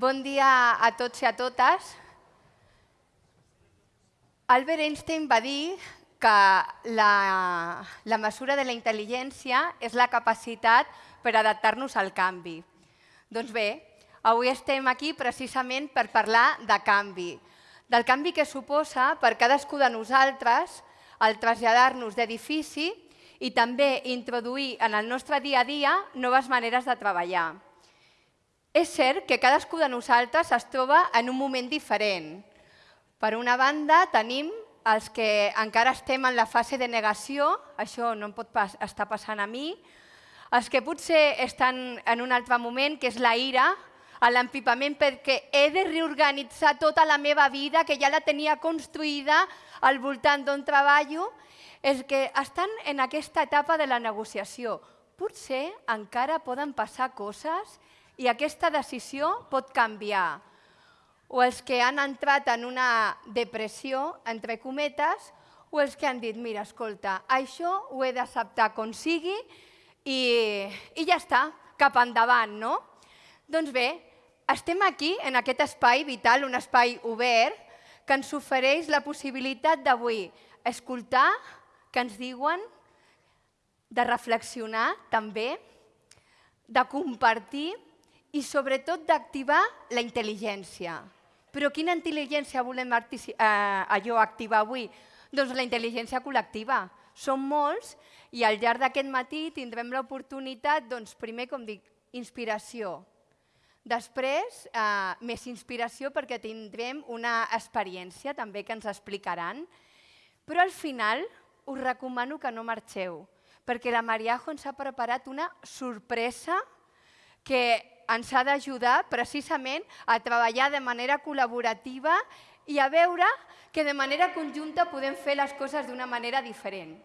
Bon dia a tots i a totes. Albert Einstein va dir que la, la mesura de la intel·ligència és la capacitat per adaptar-nos al canvi. Doncs bé, avui estem aquí precisament per parlar de canvi, del canvi que suposa per cadascú de nosaltres el traslladar-nos d'edifici i també introduir en el nostre dia a dia noves maneres de treballar. És cert que cadascú de nosaltres es troba en un moment diferent. Per una banda, tenim els que encara estem en la fase de negació, això no em pot pas estar passant a mi, els que potser estan en un altre moment, que és la ira, l'empipament perquè he de reorganitzar tota la meva vida, que ja la tenia construïda al voltant d'on treballo, és que estan en aquesta etapa de la negociació. Potser encara poden passar coses i aquesta decisió pot canviar. O els que han entrat en una depressió, entre cometes, o els que han dit, mira, escolta, això ho he d'acceptar com sigui i, i ja està, cap endavant, no? Doncs bé, estem aquí, en aquest espai vital, un espai obert, que ens ofereix la possibilitat d'avui escoltar que ens diuen, de reflexionar també, de compartir i sobretot d'activar la intel·ligència. Però quina intel·ligència volem eh, allò activar avui? Doncs la intel·ligència col·lectiva. Som molts i al llarg d'aquest matí tindrem l'oportunitat, doncs, primer, com dic, inspiració. Després, eh, més inspiració perquè tindrem una experiència també que ens explicaran. Però al final us recomano que no marxeu, perquè la Mariajo ens ha preparat una sorpresa que ens ha d'ajudar precisament a treballar de manera col·laborativa i a veure que de manera conjunta podem fer les coses d'una manera diferent.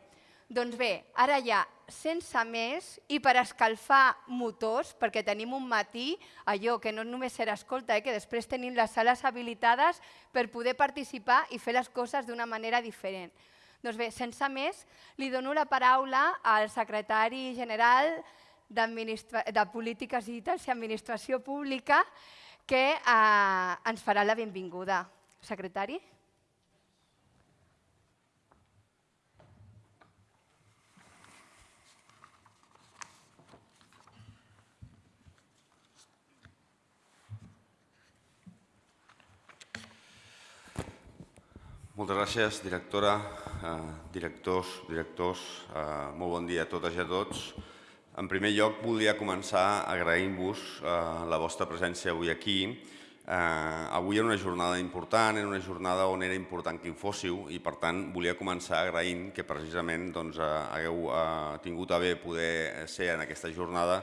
Doncs bé, ara ja, sense més, i per escalfar motors, perquè tenim un matí, allò que no només serà escolta, eh, que després tenim les sales habilitades per poder participar i fer les coses d'una manera diferent. Doncs bé, sense més, li dono la paraula al secretari general de Polítiques Digitals i Administració Pública que eh, ens farà la benvinguda. Secretari. Moltes gràcies, directora, eh, directors, directors. Eh, molt bon dia a totes i a tots. En primer lloc, volia començar agraint-vos eh, la vostra presència avui aquí. Eh, avui era una jornada important, era una jornada on era important que hi fóssiu i, per tant, volia començar agraint que precisament doncs, eh, hagueu eh, tingut a bé poder ser en aquesta jornada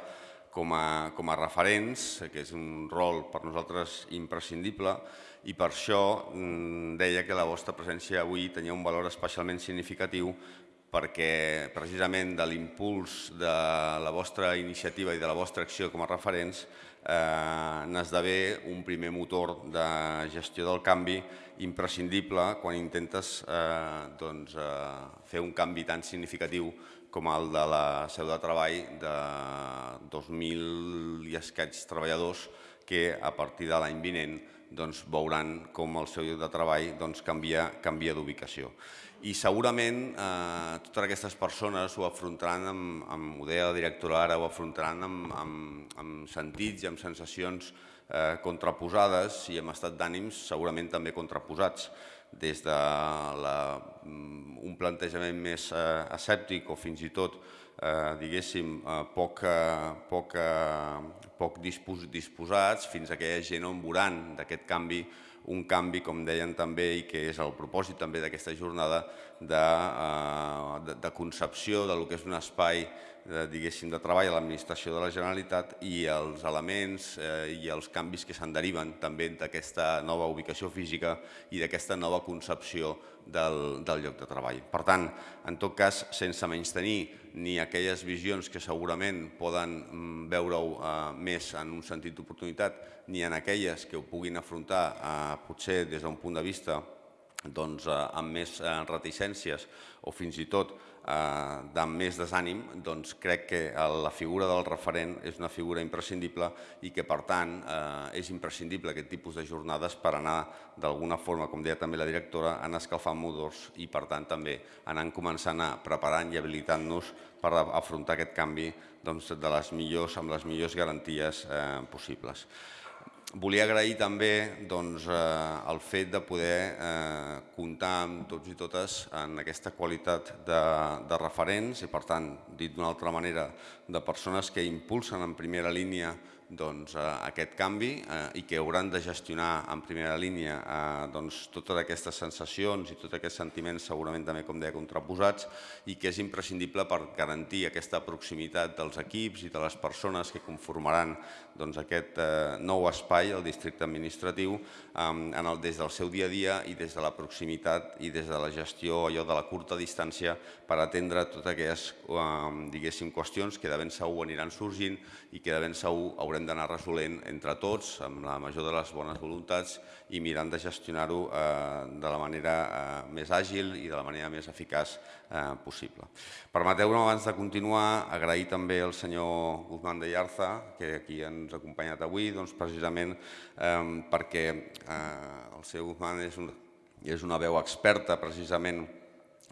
com a, com a referents, que és un rol per nosaltres imprescindible, i per això mm, deia que la vostra presència avui tenia un valor especialment significatiu perquè precisament de l'impuls de la vostra iniciativa i de la vostra acció com a referents eh, n'esdevé un primer motor de gestió del canvi imprescindible quan intentes eh, doncs, eh, fer un canvi tan significatiu com el de la seu de treball de 2.000 i escaig treballadors que a partir de l'any vinent doncs, veuran com el seu lloc de treball doncs, canvia, canvia d'ubicació. I segurament eh, totes aquestes persones ho afrontaran, amb, amb, ho deia la directora ara, ho afrontaran amb, amb, amb sentits i amb sensacions eh, contraposades i amb estat d'ànims segurament també contraposats. Des de la, mm, un plantejament més eh, escèptic o fins i tot eh, diguéssim, eh, poc, poc, poc dispos, disposats fins a aquella gent on veuran d'aquest canvi un canvi, com deien també, i que és el propòsit també d'aquesta jornada, de, eh, de, de concepció del que és un espai de, diguéssim, de treball a l'administració de la Generalitat i els elements eh, i els canvis que se'n deriven també d'aquesta nova ubicació física i d'aquesta nova concepció del, del lloc de treball. Per tant, en tot cas, sense menys tenir ni aquelles visions que segurament poden mm, veure-ho eh, més en un sentit d'oportunitat, ni en aquelles que ho puguin afrontar eh, potser des d'un punt de vista doncs, eh, amb més eh, reticències o fins i tot eh, d'amb més desànim, doncs crec que la figura del referent és una figura imprescindible i que, per tant, eh, és imprescindible aquest tipus de jornades per anar, d'alguna forma, com deia també la directora, anar escalfant motors i, per tant, també anar començant a preparant i habilitant-nos per afrontar aquest canvi doncs, de les millors, amb les millors garanties eh, possibles. Volia agrair també doncs, eh, el fet de poder eh, comptar amb tots i totes en aquesta qualitat de, de referents i, per tant, dit d'una altra manera, de persones que impulsen en primera línia doncs, eh, aquest canvi eh, i que hauran de gestionar en primera línia eh, doncs, totes aquestes sensacions i tots aquests sentiments segurament també, com deia, contraposats i que és imprescindible per garantir aquesta proximitat dels equips i de les persones que conformaran doncs, aquest eh, nou espai, el districte administratiu, en el, des del seu dia a dia i des de la proximitat i des de la gestió allò de la curta distància per atendre totes aquelles eh, diguéssim, qüestions que de ben segur aniran sorgint i que de ben segur haurem hem d'anar resolent entre tots, amb la major de les bones voluntats i mirant de gestionar-ho eh, de la manera eh, més àgil i de la manera més eficaç eh, possible. Permeteu-me, abans de continuar, agrair també al senyor Guzmán de Yarza, que aquí ens ha acompanyat avui, doncs, precisament eh, perquè eh, el senyor Guzmán és, un, és una veu experta precisament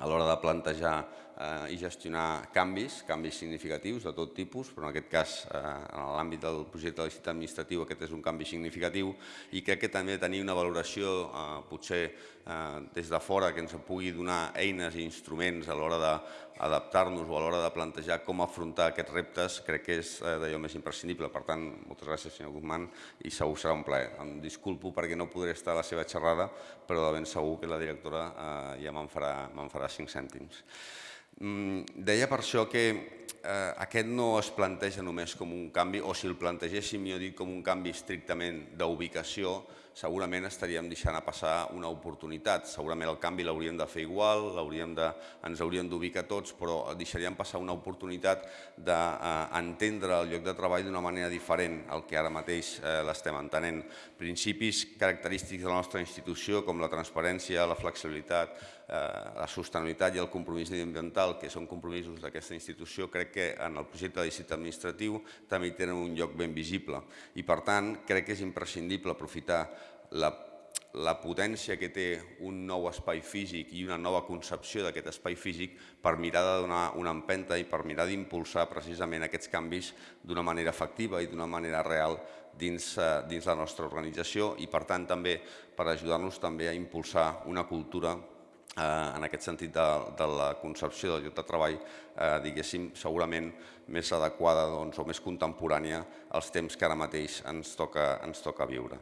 a l'hora de plantejar eh, i gestionar canvis, canvis significatius de tot tipus, però en aquest cas, eh, en l'àmbit del projecte de licit administratiu, aquest és un canvi significatiu i crec que també tenir una valoració, eh, potser eh, des de fora, que ens pugui donar eines i instruments a l'hora d'adaptar-nos o a l'hora de plantejar com afrontar aquests reptes, crec que és eh, d'allò més imprescindible. Per tant, moltes gràcies, senyor Guzmán, i segur serà un plaer. Em disculpo perquè no podré estar a la seva xerrada, però de ben segur que la directora eh, ja me'n farà, farà cinc cèntims. Mm, deia per això que eh, aquest no es planteja només com un canvi, o si el plantegéssim, jo dic, com un canvi estrictament d'ubicació, segurament estaríem deixant a passar una oportunitat. Segurament el canvi l'hauríem de fer igual, de, ens hauríem d'ubicar tots, però deixaríem passar una oportunitat d'entendre el lloc de treball d'una manera diferent al que ara mateix eh, l'estem entenent. Principis característics de la nostra institució, com la transparència, la flexibilitat, eh, la sostenibilitat i el compromís ambiental, que són compromisos d'aquesta institució, crec que en el projecte de licit administratiu també tenen un lloc ben visible. I, per tant, crec que és imprescindible aprofitar la, la potència que té un nou espai físic i una nova concepció d'aquest espai físic per mirar de donar una empenta i per mirar d'impulsar precisament aquests canvis d'una manera efectiva i d'una manera real dins, eh, dins la nostra organització i per tant també per ajudar-nos també a impulsar una cultura eh, en aquest sentit de, de la concepció del lloc de treball, eh, diguéssim, segurament més adequada doncs, o més contemporània als temps que ara mateix ens toca, ens toca viure.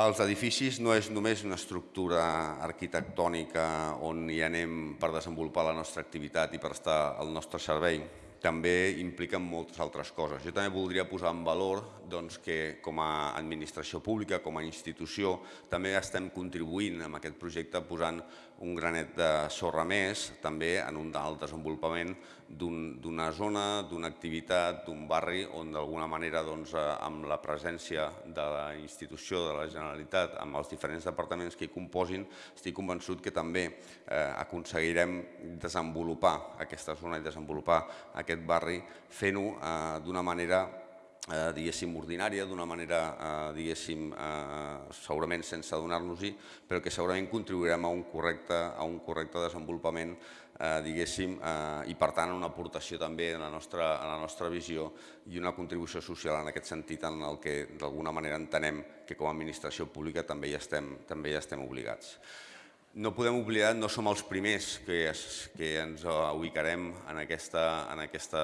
Els edificis no és només una estructura arquitectònica on hi anem per desenvolupar la nostra activitat i per estar al nostre servei, també impliquen moltes altres coses. Jo també voldria posar en valor doncs, que com a administració pública, com a institució, també estem contribuint en aquest projecte posant un granet de sorra més també en un el desenvolupament d'una un, zona, d'una activitat, d'un barri on d'alguna manera doncs, eh, amb la presència de la institució de la Generalitat, amb els diferents departaments que hi composin, estic convençut que també eh, aconseguirem desenvolupar aquesta zona i desenvolupar aquest barri fent-ho eh, d'una manera eh, diguéssim, ordinària, d'una manera, eh, diguéssim, eh, segurament sense adonar-nos-hi, però que segurament contribuirem a un correcte, a un correcte desenvolupament, eh, diguéssim, eh, i per tant una aportació també en la, nostra, en la nostra visió i una contribució social en aquest sentit en el que d'alguna manera entenem que com a administració pública també hi estem, també hi estem obligats. No podem oblidar, no som els primers que, es, que ens ubicarem en, aquesta, en, aquesta,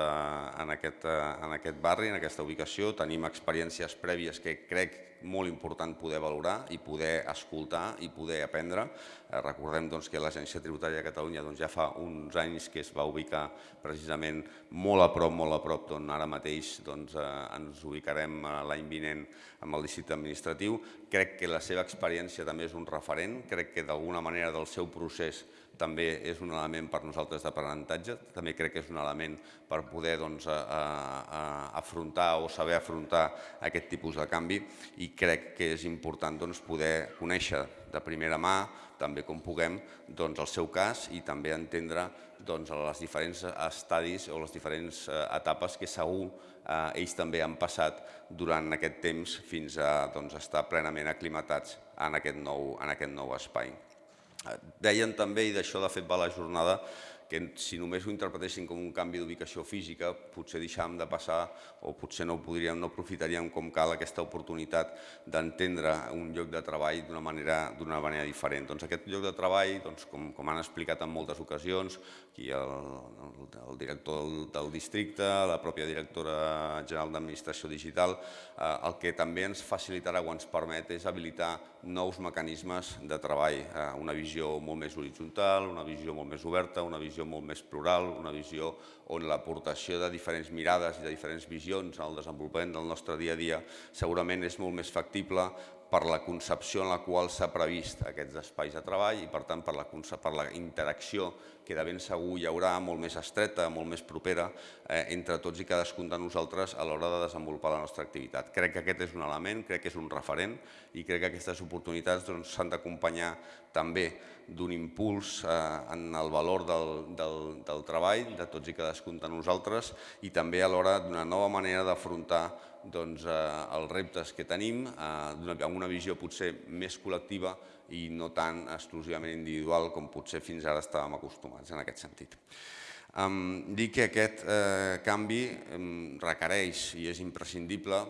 en, aquest, en aquest barri, en aquesta ubicació. Tenim experiències prèvies que crec molt important poder valorar i poder escoltar i poder aprendre. Eh, recordem doncs, que l'Agència Tributària de Catalunya doncs, ja fa uns anys que es va ubicar precisament molt a prop, molt a prop d'on ara mateix doncs, eh, ens ubicarem eh, l'any vinent amb el districte administratiu. Crec que la seva experiència també és un referent, crec que d'alguna manera del seu procés també és un element per nosaltres d'aprenentatge, també crec que és un element per poder doncs, a, a, afrontar o saber afrontar aquest tipus de canvi i crec que és important doncs, poder conèixer de primera mà, també com puguem, doncs, el seu cas i també entendre doncs, les diferents estadis o les diferents eh, etapes que segur eh, ells també han passat durant aquest temps fins a doncs, estar plenament aclimatats en aquest nou, en aquest nou espai. Deien també, i d'això de fet va la jornada, que si només ho interpretéssim com un canvi d'ubicació física, potser deixàvem de passar o potser no podríem, no aprofitaríem com cal aquesta oportunitat d'entendre un lloc de treball d'una manera, manera diferent. Doncs aquest lloc de treball, doncs, com, com han explicat en moltes ocasions, aquí el, el, el director del, del districte, la pròpia directora general d'Administració Digital, eh, el que també ens facilitarà o ens permet és habilitar nous mecanismes de treball, eh, una visió molt més horitzontal, una visió molt més oberta, una visió molt més plural, una visió on l'aportació de diferents mirades i de diferents visions al desenvolupament del nostre dia a dia segurament és molt més factible per la concepció en la qual s'ha previst aquests espais de treball i per tant per la, per la interacció que de ben segur hi haurà molt més estreta, molt més propera eh, entre tots i cadascun de nosaltres a l'hora de desenvolupar la nostra activitat. Crec que aquest és un element, crec que és un referent i crec que aquestes oportunitats doncs, s'han doncs, d'acompanyar també d'un impuls eh, en el valor del, del, del treball de tots i cadascun de nosaltres i també alhora d'una nova manera d'afrontar doncs, eh, els reptes que tenim eh, amb una visió potser més col·lectiva i no tan exclusivament individual com potser fins ara estàvem acostumats en aquest sentit. Um, dir que aquest eh, canvi um, requereix i és imprescindible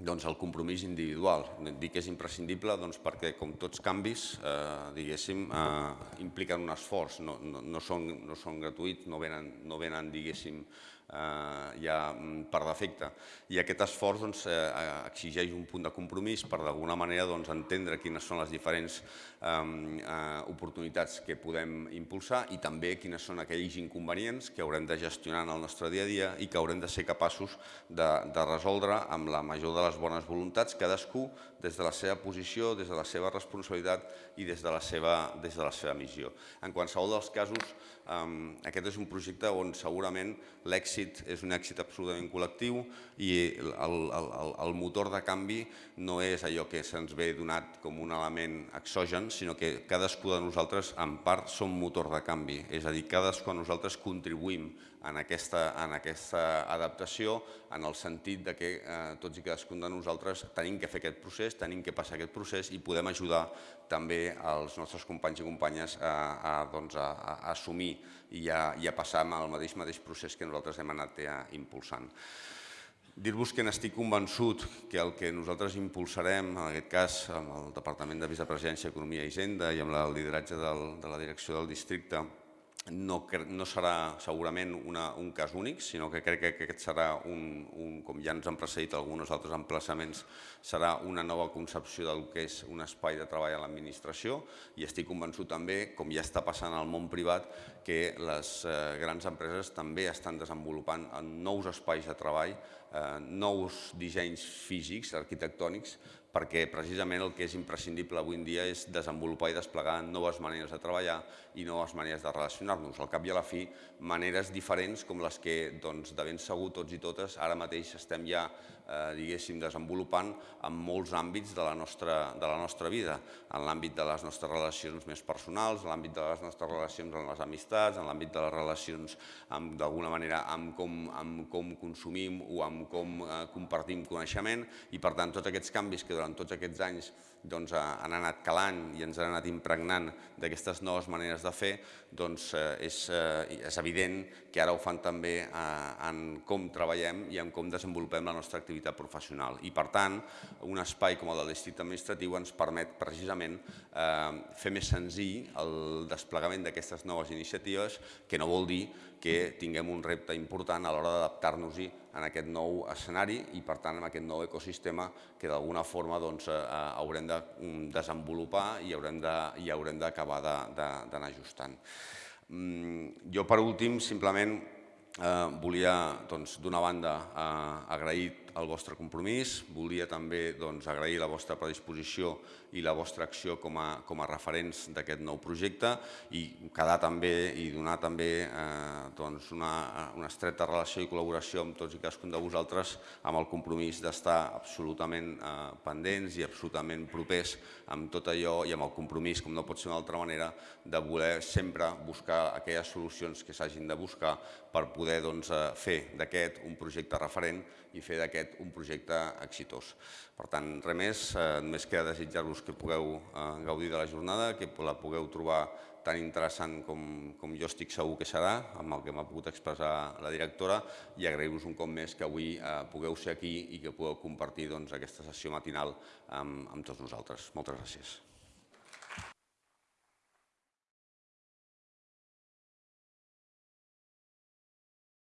doncs, el compromís individual. Dic que és imprescindible doncs, perquè, com tots canvis, eh, diguéssim, eh, impliquen un esforç, no, no, no, són, no són gratuïts, no venen, no venen diguéssim, ja mm, per defecte. I aquest esforç doncs, eh, exigeix un punt de compromís per d'alguna manera doncs, entendre quines són les diferents eh, eh, oportunitats que podem impulsar i també quines són aquells inconvenients que haurem de gestionar en el nostre dia a dia i que haurem de ser capaços de, de resoldre amb la major de les bones voluntats, cadascú des de la seva posició, des de la seva responsabilitat i des de la seva, des de la seva missió. En qualsevol dels casos, Um, aquest és un projecte on segurament l'èxit és un èxit absolutament col·lectiu i el, el, el motor de canvi no és allò que se'ns ve donat com un element exogen, sinó que cadascú de nosaltres en part som motor de canvi, és a dir, cadascú de nosaltres contribuïm en aquesta, en aquesta adaptació, en el sentit de que eh, tots i cadascun de nosaltres tenim que fer aquest procés, tenim que passar aquest procés i podem ajudar també als nostres companys i companyes a, a, doncs a, a assumir i a, i a passar amb el mateix, mateix procés que nosaltres hem anat ja eh, impulsant. Dir-vos que n'estic convençut que el que nosaltres impulsarem, en aquest cas amb el Departament de Vicepresidència, Economia i Hisenda i amb el lideratge del, de la direcció del districte, no, no serà segurament una, un cas únic, sinó que crec que aquest serà, un, un, com ja ens han precedit alguns altres emplaçaments, serà una nova concepció del que és un espai de treball a l'administració. I estic convençut també, com ja està passant al món privat, que les eh, grans empreses també estan desenvolupant nous espais de treball, eh, nous dissenys físics, arquitectònics, perquè precisament el que és imprescindible avui en dia és desenvolupar i desplegar noves maneres de treballar i noves maneres de relacionar-nos. Al cap i a la fi, maneres diferents com les que doncs, de ben segur tots i totes ara mateix estem ja eh, diguéssim, desenvolupant en molts àmbits de la nostra, de la nostra vida, en l'àmbit de les nostres relacions més personals, en l'àmbit de les nostres relacions amb les amistats, en l'àmbit de les relacions d'alguna manera amb com, amb com consumim o amb com eh, compartim coneixement. I per tant tots aquests canvis que durant tots aquests anys doncs, han anat calant i ens han anat impregnant d'aquestes noves maneres de fer, doncs eh, és, eh, és evident que ara ho fan també eh, en com treballem i en com desenvolupem la nostra activitat professional. I per tant, un espai com el del districte administratiu ens permet precisament fer més senzill el desplegament d'aquestes noves iniciatives, que no vol dir que tinguem un repte important a l'hora d'adaptar-nos-hi en aquest nou escenari i, per tant, en aquest nou ecosistema que d'alguna forma doncs, eh, haurem de mm, desenvolupar i haurem d'acabar d'anar ajustant. Mm, jo, per últim, simplement eh, volia, doncs, d'una banda, eh, agrair el vostre compromís, volia també doncs, agrair la vostra predisposició i la vostra acció com a, com a referents d'aquest nou projecte i quedar també i donar també eh, doncs una, una estreta relació i col·laboració amb tots i cadascun de vosaltres amb el compromís d'estar absolutament eh, pendents i absolutament propers amb tot allò i amb el compromís, com no pot ser d'una altra manera, de voler sempre buscar aquelles solucions que s'hagin de buscar per poder doncs, eh, fer d'aquest un projecte referent i fer d'aquest un projecte exitós. Per tant, res més, eh, només queda desitjar-vos que pugueu eh, gaudir de la jornada, que la pugueu trobar tan interessant com, com jo estic segur que serà, amb el que m'ha pogut expressar la directora, i agrair-vos un cop més que avui eh, pugueu ser aquí i que pugueu compartir doncs, aquesta sessió matinal amb, amb tots nosaltres. Moltes gràcies.